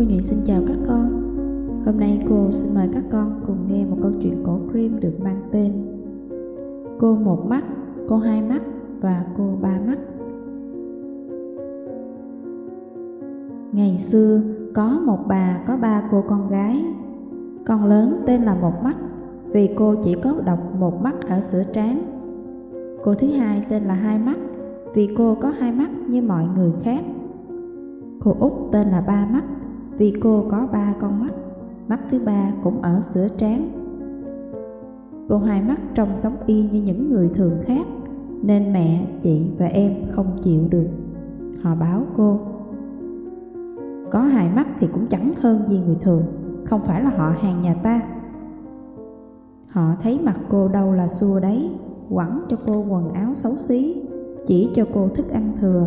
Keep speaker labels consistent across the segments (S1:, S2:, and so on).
S1: Cô Nhụy xin chào các con. Hôm nay cô xin mời các con cùng nghe một câu chuyện cổ cream được mang tên Cô một mắt, cô hai mắt và cô ba mắt. Ngày xưa có một bà có ba cô con gái. Con lớn tên là một mắt vì cô chỉ có đọc một mắt ở sữa trán. Cô thứ hai tên là hai mắt vì cô có hai mắt như mọi người khác. Cô út tên là ba mắt vì cô có ba con mắt Mắt thứ ba cũng ở sữa trán. Cô hai mắt trông giống y như những người thường khác Nên mẹ, chị và em không chịu được. Họ báo cô Có hai mắt thì cũng chẳng hơn gì người thường Không phải là họ hàng nhà ta. Họ thấy mặt cô đâu là xua đấy Quẳng cho cô quần áo xấu xí Chỉ cho cô thức ăn thừa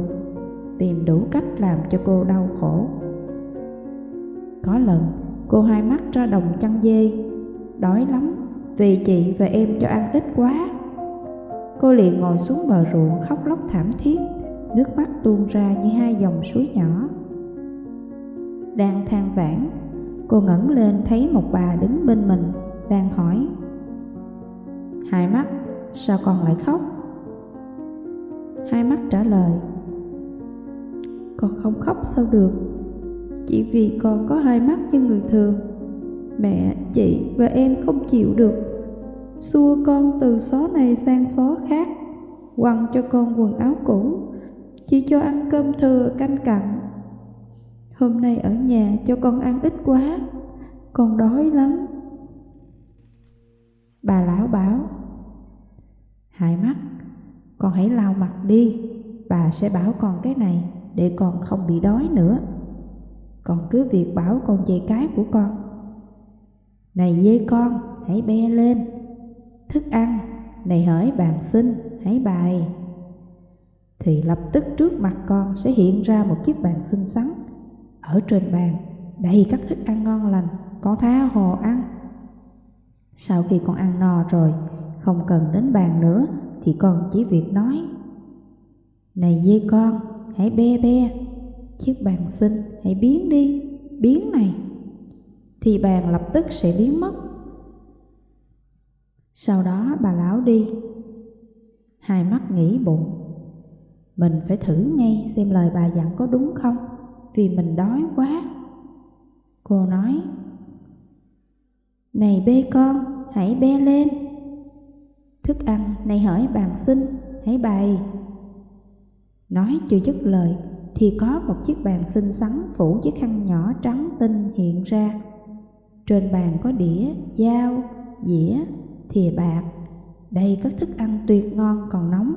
S1: Tìm đủ cách làm cho cô đau khổ. Có lần cô hai mắt ra đồng chăn dê. Đói lắm vì chị và em cho ăn ít quá. Cô liền ngồi xuống bờ ruộng khóc lóc thảm thiết Nước mắt tuôn ra như hai dòng suối nhỏ. Đang than vãn Cô ngẩng lên thấy một bà đứng bên mình Đang hỏi Hai mắt, sao con lại khóc? Hai mắt trả lời Con không khóc sao được. Chỉ vì con có hai mắt như người thường. Mẹ, chị và em không chịu được. Xua con từ xó này sang xó khác Quăng cho con quần áo cũ Chỉ cho ăn cơm thừa canh cặn. Hôm nay ở nhà cho con ăn ít quá Con đói lắm. Bà lão bảo Hai mắt, con hãy lau mặt đi Bà sẽ bảo con cái này để con không bị đói nữa. Con cứ việc bảo con dê cái của con. Này dê con, hãy be lên. Thức ăn, này hỡi bàn xin, hãy bài Thì lập tức trước mặt con sẽ hiện ra một chiếc bàn xinh xắn. Ở trên bàn đầy các thức ăn ngon lành Con tha hồ ăn. Sau khi con ăn no rồi Không cần đến bàn nữa Thì con chỉ việc nói. Này dê con, hãy be be. Chiếc bàn xinh, hãy biến đi Biến này. Thì bàn lập tức sẽ biến mất. Sau đó bà lão đi. Hai mắt nghĩ bụng. Mình phải thử ngay xem lời bà dặn có đúng không Vì mình đói quá. Cô nói Này bê con, hãy be lên. Thức ăn này hỏi bàn xin, hãy bày. Nói chưa dứt lời thì có một chiếc bàn xinh xắn phủ chiếc khăn nhỏ trắng tinh hiện ra. Trên bàn có đĩa, dao, dĩa, thìa bạc. Đây các thức ăn tuyệt ngon còn nóng.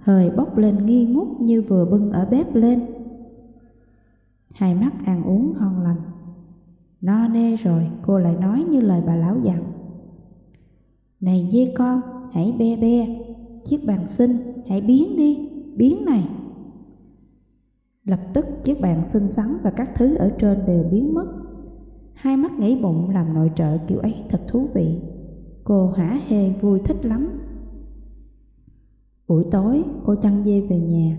S1: Hơi bốc lên nghi ngút như vừa bưng ở bếp lên. Hai mắt ăn uống ngon lành. No nê rồi cô lại nói như lời bà lão dặn. Này dê con hãy be be. Chiếc bàn xinh hãy biến đi Biến này. Lập tức chiếc bàn xinh xắn và các thứ ở trên đều biến mất. Hai mắt nghĩ bụng làm nội trợ kiểu ấy thật thú vị. Cô hả hê vui thích lắm. Buổi tối, cô chăn dê về nhà.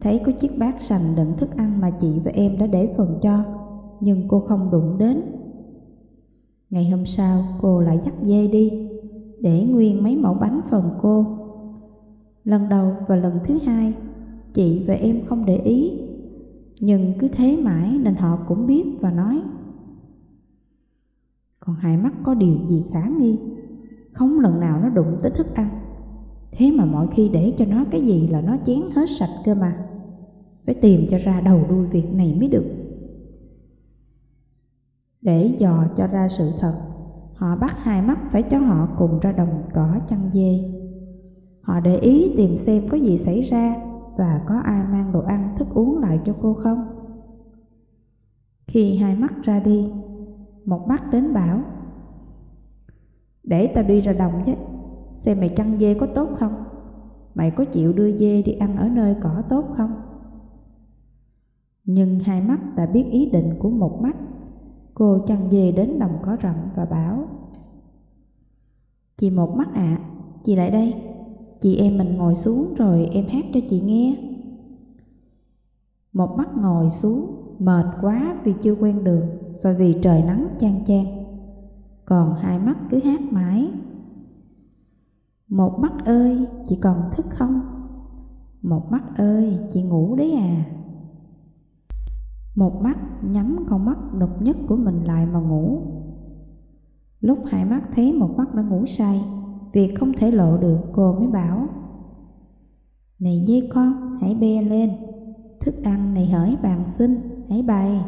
S1: Thấy có chiếc bát sành đựng thức ăn mà chị và em đã để phần cho, Nhưng cô không đụng đến. Ngày hôm sau, cô lại dắt dê đi, Để nguyên mấy mẫu bánh phần cô. Lần đầu và lần thứ hai Chị và em không để ý. Nhưng cứ thế mãi nên họ cũng biết và nói, Còn hai mắt có điều gì khả nghi? Không lần nào nó đụng tới thức ăn. Thế mà mọi khi để cho nó cái gì là nó chén hết sạch cơ mà. Phải tìm cho ra đầu đuôi việc này mới được. Để dò cho ra sự thật, Họ bắt hai mắt phải cho họ cùng ra đồng cỏ chăn dê. Họ để ý tìm xem có gì xảy ra và có ai mang đồ ăn thức uống lại cho cô không? Khi hai mắt ra đi Một mắt đến bảo Để tao đi ra đồng chứ Xem mày chăn dê có tốt không? Mày có chịu đưa dê đi ăn ở nơi cỏ tốt không? Nhưng hai mắt đã biết ý định của một mắt Cô chăn dê đến đồng cỏ rậm và bảo Chị một mắt ạ, à, chị lại đây. Chị em mình ngồi xuống rồi em hát cho chị nghe Một mắt ngồi xuống mệt quá vì chưa quen đường và vì trời nắng chang chang. Còn hai mắt cứ hát mãi. Một mắt ơi, chị còn thức không? Một mắt ơi, chị ngủ đấy à? Một mắt nhắm con mắt độc nhất của mình lại mà ngủ. Lúc hai mắt thấy một mắt đã ngủ say, việc không thể lộ được cô mới bảo Này dê con, hãy be lên, thức ăn này hỡi bàn xin, hãy bày.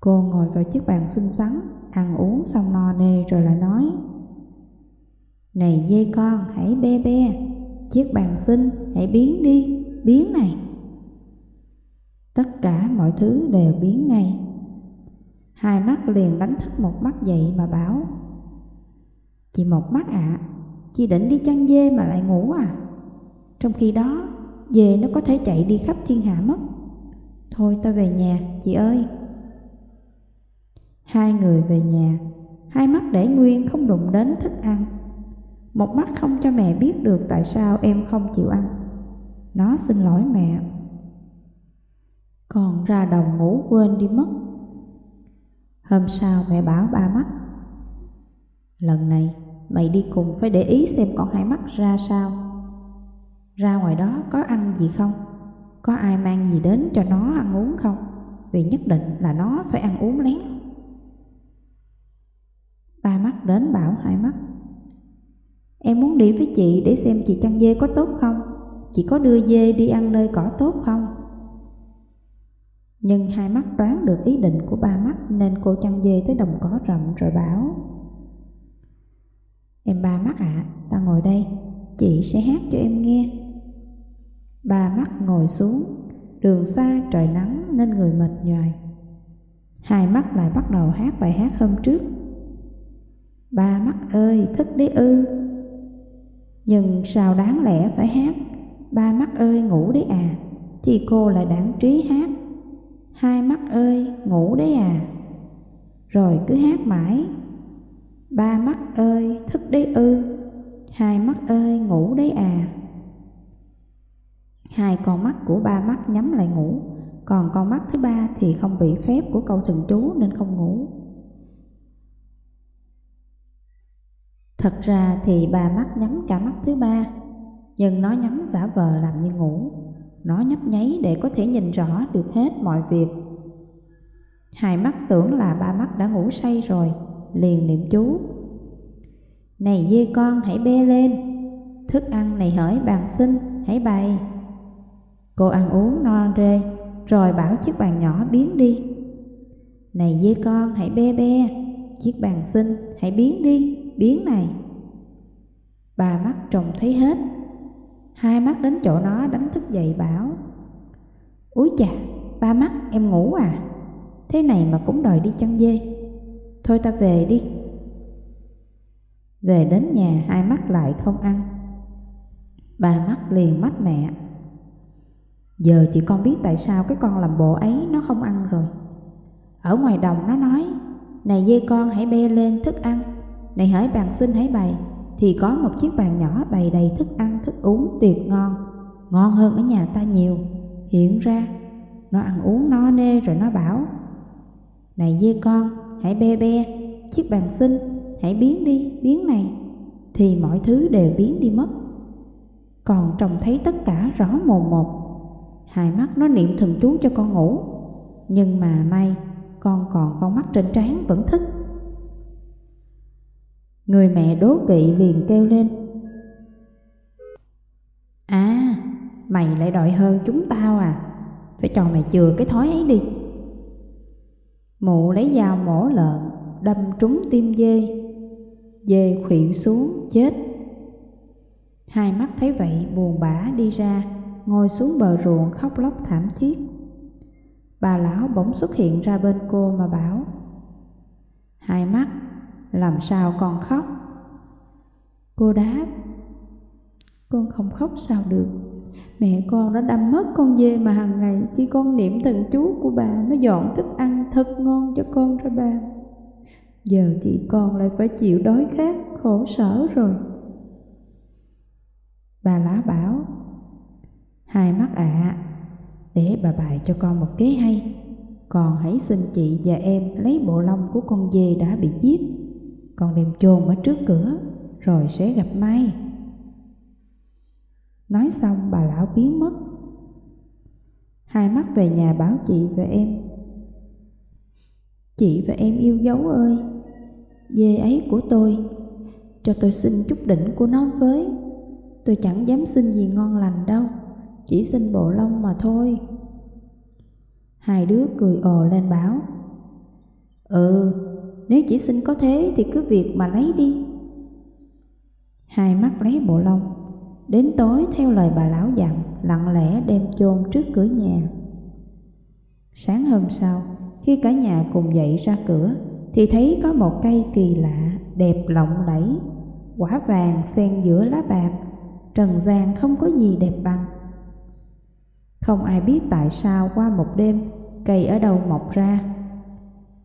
S1: Cô ngồi vào chiếc bàn xinh xắn, ăn uống xong no nê rồi lại nói Này dê con, hãy be be, chiếc bàn xinh, hãy biến đi, biến này. Tất cả mọi thứ đều biến ngay. Hai mắt liền đánh thức một mắt dậy mà bảo Chị một mắt ạ, à, chị định đi chăn dê mà lại ngủ à? Trong khi đó, dê nó có thể chạy đi khắp thiên hạ mất. Thôi ta về nhà, chị ơi. Hai người về nhà, hai mắt để nguyên không đụng đến thức ăn. Một mắt không cho mẹ biết được tại sao em không chịu ăn. Nó xin lỗi mẹ. Còn ra đồng ngủ quên đi mất. Hôm sau mẹ bảo ba mắt Lần này mày đi cùng phải để ý xem con hai mắt ra sao. Ra ngoài đó có ăn gì không? Có ai mang gì đến cho nó ăn uống không? Vì nhất định là nó phải ăn uống lén. Ba mắt đến bảo hai mắt. Em muốn đi với chị để xem chị chăn dê có tốt không? Chị có đưa dê đi ăn nơi cỏ tốt không? Nhưng hai mắt đoán được ý định của ba mắt nên cô chăn dê tới đồng cỏ rậm rồi bảo. Em ba mắt ạ, à, ta ngồi đây, chị sẽ hát cho em nghe. Ba mắt ngồi xuống, đường xa trời nắng nên người mệt nhoài. Hai mắt lại bắt đầu hát bài hát hôm trước. Ba mắt ơi, thức đấy ư. Nhưng sao đáng lẽ phải hát, ba mắt ơi ngủ đấy à, thì cô lại đáng trí hát Hai mắt ơi, ngủ đấy à Rồi cứ hát mãi Ba mắt ơi, thức đấy ư. Hai mắt ơi, ngủ đấy à. Hai con mắt của ba mắt nhắm lại ngủ. Còn con mắt thứ ba thì không bị phép của câu thần chú nên không ngủ. Thật ra thì ba mắt nhắm cả mắt thứ ba Nhưng nó nhắm giả vờ làm như ngủ. Nó nhấp nháy để có thể nhìn rõ được hết mọi việc. Hai mắt tưởng là ba mắt đã ngủ say rồi, liền niệm chú. Này dê con hãy be lên, thức ăn này hỡi bàn xin, hãy bày. Cô ăn uống no rê, rồi bảo chiếc bàn nhỏ biến đi. Này dê con hãy be be, chiếc bàn xin, hãy biến đi, biến này. Bà mắt trông thấy hết, Hai mắt đến chỗ nó đánh thức dậy bảo Úi chà, ba mắt em ngủ à Thế này mà cũng đòi đi chăn dê Thôi ta về đi. Về đến nhà hai mắt lại không ăn. Ba mắt liền mắt mẹ. Giờ chị con biết tại sao cái con làm bộ ấy nó không ăn rồi. Ở ngoài đồng nó nói Này dê con hãy bê lên thức ăn. Này hỡi bàn xin hãy bày thì có một chiếc bàn nhỏ bày đầy thức ăn, thức uống tuyệt ngon, ngon hơn ở nhà ta nhiều. Hiện ra, nó ăn uống no nê rồi nó bảo, Này dê con, hãy be be, chiếc bàn xinh, hãy biến đi, biến này, thì mọi thứ đều biến đi mất. Còn trông thấy tất cả rõ mồn một, hai mắt nó niệm thần chú cho con ngủ, nhưng mà may con còn con mắt trên trán vẫn thức. Người mẹ đố kỵ liền kêu lên. À, mày lại đòi hơn chúng tao à. Phải cho mày chừa cái thói ấy đi. Mụ lấy dao mổ lợn Đâm trúng tim dê Dê khuỵu xuống chết Hai mắt thấy vậy buồn bã đi ra Ngồi xuống bờ ruộng khóc lóc thảm thiết Bà lão bỗng xuất hiện ra bên cô mà bảo Hai mắt làm sao con khóc? Cô đáp, con không khóc sao được. Mẹ con đã đâm mất con dê mà hàng ngày khi con niệm thần chú của bà nó dọn thức ăn thật ngon cho con ra bà. Giờ thì con lại phải chịu đói khát, khổ sở rồi. Bà lá bảo, hai mắt ạ, à, để bà bày cho con một kế hay. Còn hãy xin chị và em lấy bộ lông của con dê đã bị giết Còn đem chôn ở trước cửa Rồi sẽ gặp may Nói xong bà lão biến mất. Hai mắt về nhà báo chị và em. Chị và em yêu dấu ơi Dê ấy của tôi. Cho tôi xin chút đỉnh của nó với. Tôi chẳng dám xin gì ngon lành đâu Chỉ xin bộ lông mà thôi. Hai đứa cười ồ lên bảo Ừ, nếu chỉ xin có thế thì cứ việc mà lấy đi. Hai mắt lấy bộ lông. Đến tối theo lời bà lão dặn, Lặng lẽ đem chôn trước cửa nhà. Sáng hôm sau, Khi cả nhà cùng dậy ra cửa, Thì thấy có một cây kỳ lạ Đẹp lộng lẫy, Quả vàng xen giữa lá bạc, Trần gian không có gì đẹp bằng. Không ai biết tại sao qua một đêm, Cây ở đâu mọc ra.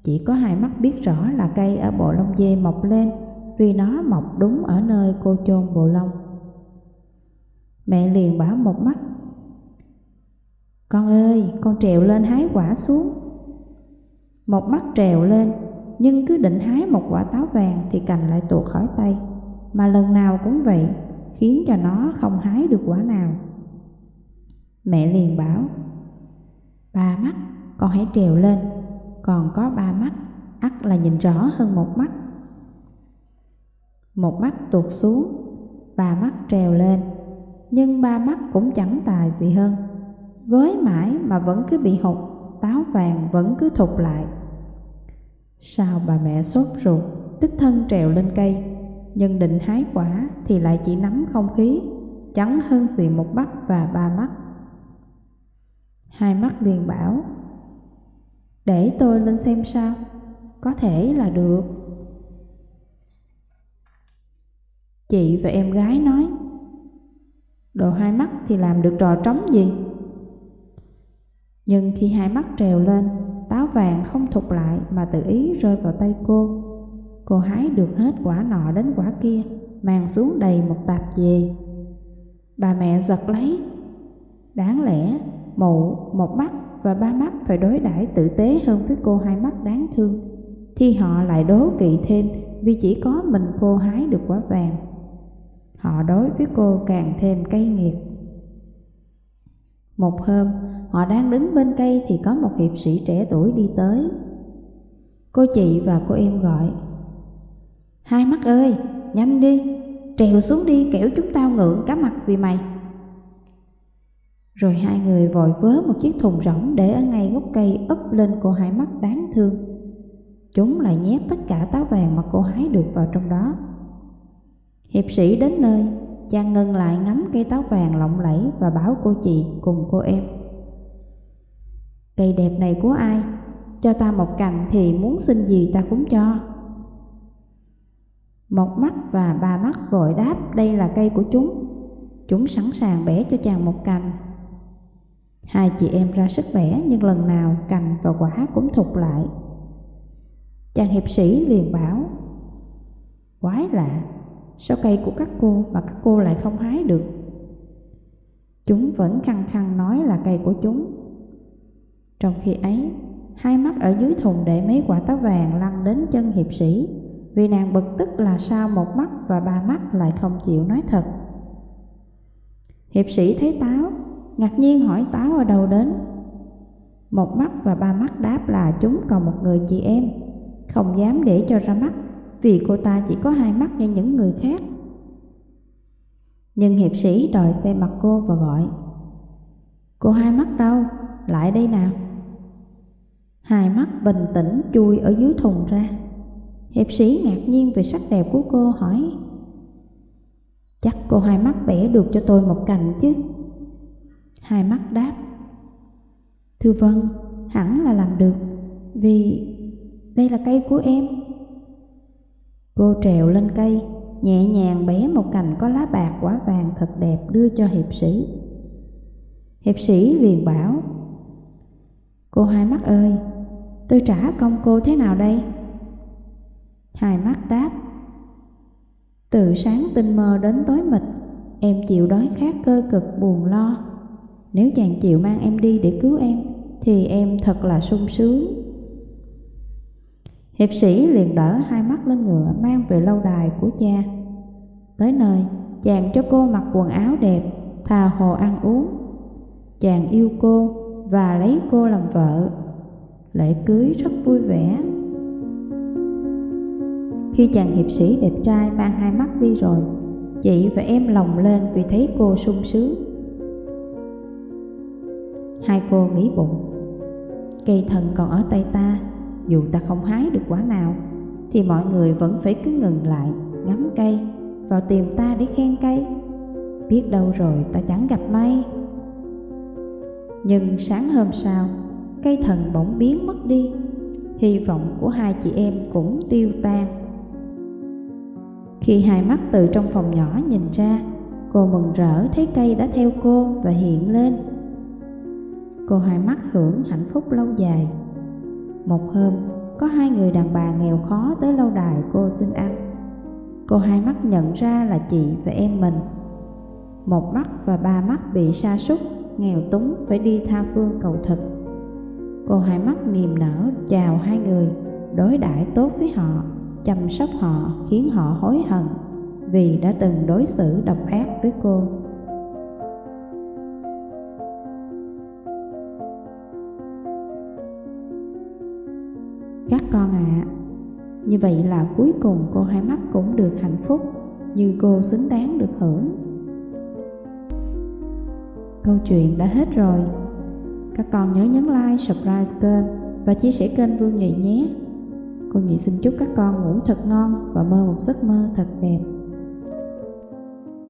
S1: Chỉ có hai mắt biết rõ là cây ở bộ lông dê mọc lên, Vì nó mọc đúng ở nơi cô chôn bộ lông Mẹ liền bảo một mắt. Con ơi, con trèo lên hái quả xuống. Một mắt trèo lên Nhưng cứ định hái một quả táo vàng Thì cành lại tuột khỏi tay. Mà lần nào cũng vậy Khiến cho nó không hái được quả nào. Mẹ liền bảo Ba mắt, con hãy trèo lên. Còn có ba mắt, ắt là nhìn rõ hơn một mắt. Một mắt tuột xuống Ba mắt trèo lên nhưng ba mắt cũng chẳng tài gì hơn. Với mãi mà vẫn cứ bị hụt, táo vàng vẫn cứ thụt lại. Sao bà mẹ sốt ruột, đích thân trèo lên cây, nhưng định hái quả thì lại chỉ nắm không khí, chẳng hơn gì một mắt và ba mắt. Hai mắt liền bảo, để tôi lên xem sao, có thể là được. Chị và em gái nói, Đồ hai mắt thì làm được trò trống gì? Nhưng khi hai mắt trèo lên, táo vàng không thụt lại mà tự ý rơi vào tay cô. Cô hái được hết quả nọ đến quả kia, mang xuống đầy một tạp về. Bà mẹ giật lấy. Đáng lẽ, mụ, một mắt và ba mắt phải đối đãi tử tế hơn với cô hai mắt đáng thương. Thì họ lại đố kỵ thêm vì chỉ có mình cô hái được quả vàng họ đối với cô càng thêm cay nghiệt. Một hôm, họ đang đứng bên cây thì có một hiệp sĩ trẻ tuổi đi tới. Cô chị và cô em gọi. Hai mắt ơi, nhanh đi, trèo xuống đi kẻo chúng tao ngượng cá mặt vì mày. Rồi hai người vội vớ một chiếc thùng rỗng để ở ngay gốc cây úp lên cô hai mắt đáng thương. Chúng lại nhét tất cả táo vàng mà cô hái được vào trong đó. Hiệp sĩ đến nơi, chàng ngừng lại ngắm cây táo vàng lộng lẫy và bảo cô chị cùng cô em. Cây đẹp này của ai? Cho ta một cành thì muốn xin gì ta cũng cho. Một mắt và ba mắt vội đáp đây là cây của chúng. Chúng sẵn sàng bẻ cho chàng một cành. Hai chị em ra sức bẻ nhưng lần nào cành và quả cũng thụt lại. Chàng hiệp sĩ liền bảo Quái lạ, Sao cây của các cô mà các cô lại không hái được? Chúng vẫn khăng khăng nói là cây của chúng. Trong khi ấy, hai mắt ở dưới thùng để mấy quả táo vàng lăn đến chân hiệp sĩ vì nàng bực tức là sao một mắt và ba mắt lại không chịu nói thật. Hiệp sĩ thấy táo, ngạc nhiên hỏi táo ở đâu đến. Một mắt và ba mắt đáp là chúng còn một người chị em, không dám để cho ra mắt vì cô ta chỉ có hai mắt như những người khác. Nhưng hiệp sĩ đòi xem mặt cô và gọi Cô hai mắt đâu? Lại đây nào Hai mắt bình tĩnh chui ở dưới thùng ra Hiệp sĩ ngạc nhiên về sắc đẹp của cô hỏi Chắc cô hai mắt bẻ được cho tôi một cành chứ Hai mắt đáp Thưa vâng, hẳn là làm được Vì đây là cây của em Cô trèo lên cây, nhẹ nhàng bé một cành có lá bạc quả vàng thật đẹp đưa cho hiệp sĩ. Hiệp sĩ liền bảo, Cô hai mắt ơi, tôi trả công cô thế nào đây? Hai mắt đáp, Từ sáng tinh mơ đến tối mịt, em chịu đói khát cơ cực buồn lo. Nếu chàng chịu mang em đi để cứu em, thì em thật là sung sướng. Hiệp sĩ liền đỡ hai mắt lên ngựa mang về lâu đài của cha. Tới nơi, chàng cho cô mặc quần áo đẹp, thà hồ ăn uống. Chàng yêu cô và lấy cô làm vợ. Lễ cưới rất vui vẻ. Khi chàng hiệp sĩ đẹp trai mang hai mắt đi rồi, chị và em lòng lên vì thấy cô sung sướng. Hai cô nghĩ bụng, cây thần còn ở tay ta, dù ta không hái được quả nào, thì mọi người vẫn phải cứ ngừng lại, ngắm cây, vào tìm ta để khen cây. Biết đâu rồi ta chẳng gặp may. Nhưng sáng hôm sau, cây thần bỗng biến mất đi, hy vọng của hai chị em cũng tiêu tan. Khi hai mắt từ trong phòng nhỏ nhìn ra, cô mừng rỡ thấy cây đã theo cô và hiện lên. Cô hai mắt hưởng hạnh phúc lâu dài. Một hôm, có hai người đàn bà nghèo khó tới lâu đài cô xin ăn. Cô hai mắt nhận ra là chị và em mình. Một mắt và ba mắt bị sa sút, nghèo túng phải đi tha phương cầu thực. Cô hai mắt niềm nở chào hai người, đối đãi tốt với họ chăm sóc họ khiến họ hối hận vì đã từng đối xử độc ác với cô. Như vậy là cuối cùng cô hai mắt cũng được hạnh phúc như cô xứng đáng được hưởng. Câu chuyện đã hết rồi. Các con nhớ nhấn like, subscribe kênh và chia sẻ kênh Vương Nhụy nhé. Cô Nhụy xin chúc các con ngủ thật ngon và mơ một giấc mơ thật đẹp.